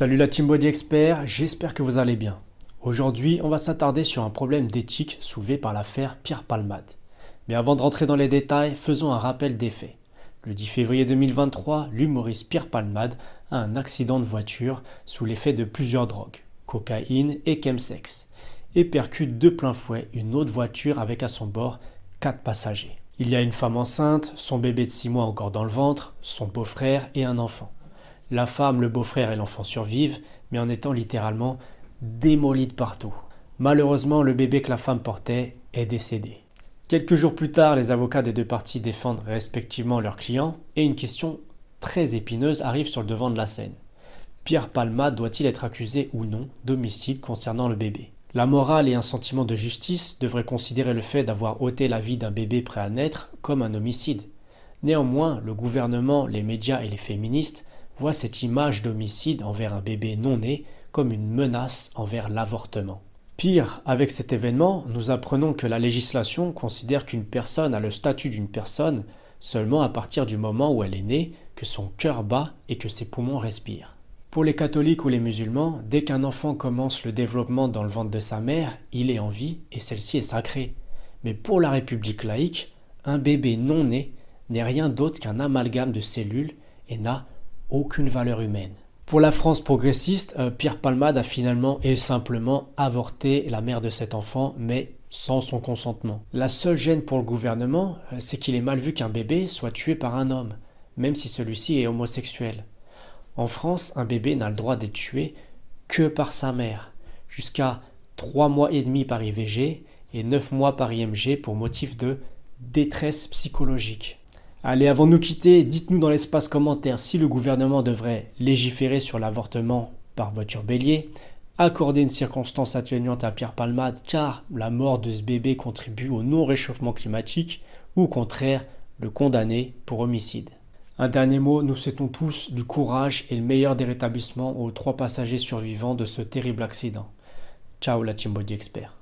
Salut la Team Body Expert, j'espère que vous allez bien. Aujourd'hui, on va s'attarder sur un problème d'éthique soulevé par l'affaire Pierre Palmade. Mais avant de rentrer dans les détails, faisons un rappel des faits. Le 10 février 2023, l'humoriste Pierre Palmade a un accident de voiture sous l'effet de plusieurs drogues, cocaïne et chemsex, et percute de plein fouet une autre voiture avec à son bord quatre passagers. Il y a une femme enceinte, son bébé de 6 mois encore dans le ventre, son beau-frère et un enfant. La femme, le beau-frère et l'enfant survivent, mais en étant littéralement démolis de partout. Malheureusement, le bébé que la femme portait est décédé. Quelques jours plus tard, les avocats des deux parties défendent respectivement leurs clients et une question très épineuse arrive sur le devant de la scène. Pierre Palma doit-il être accusé ou non d'homicide concernant le bébé? La morale et un sentiment de justice devraient considérer le fait d'avoir ôté la vie d'un bébé prêt à naître comme un homicide. Néanmoins, le gouvernement, les médias et les féministes voient cette image d'homicide envers un bébé non né comme une menace envers l'avortement. Pire, avec cet événement, nous apprenons que la législation considère qu'une personne a le statut d'une personne seulement à partir du moment où elle est née, que son cœur bat et que ses poumons respirent. Pour les catholiques ou les musulmans, dès qu'un enfant commence le développement dans le ventre de sa mère, il est en vie et celle-ci est sacrée. Mais pour la République laïque, un bébé non né n'est rien d'autre qu'un amalgame de cellules et n'a aucune valeur humaine. Pour la France progressiste, euh, Pierre Palmade a finalement et simplement avorté la mère de cet enfant, mais sans son consentement. La seule gêne pour le gouvernement, euh, c'est qu'il est mal vu qu'un bébé soit tué par un homme, même si celui-ci est homosexuel. En France, un bébé n'a le droit d'être tué que par sa mère, jusqu'à 3 mois et demi par IVG et 9 mois par IMG pour motif de détresse psychologique. Allez, avant de nous quitter, dites-nous dans l'espace commentaire si le gouvernement devrait légiférer sur l'avortement par voiture bélier, accorder une circonstance atténuante à Pierre Palmade car la mort de ce bébé contribue au non-réchauffement climatique ou au contraire le condamner pour homicide. Un dernier mot, nous souhaitons tous du courage et le meilleur des rétablissements aux trois passagers survivants de ce terrible accident. Ciao la Team Body Expert.